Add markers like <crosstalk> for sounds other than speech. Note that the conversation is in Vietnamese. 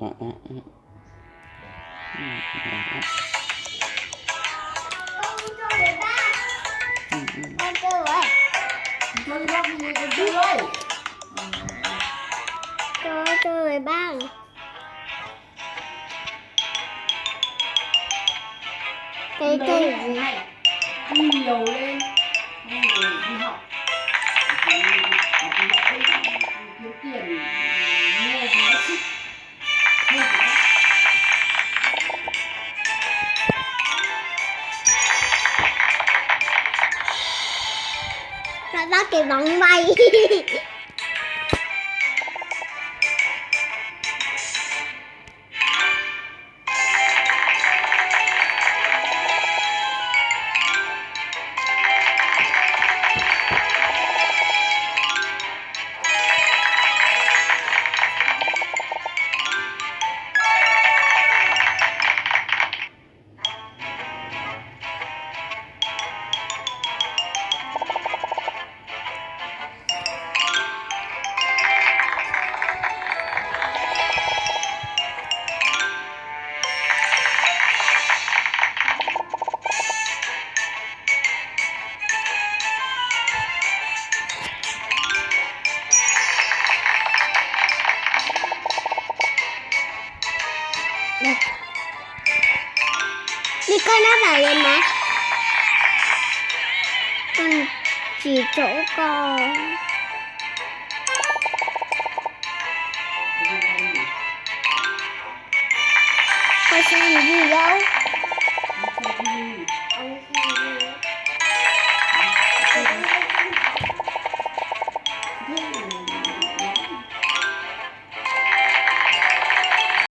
đó đó con chơi người con chơi rồi chơi con chơi ơi chơi cái cây gì đi nhiều lên đi học nó bắt cái bóng bay. <laughs> đây. Đi con nó vào lên má con chỉ chỗ con. Con xem gì đâu?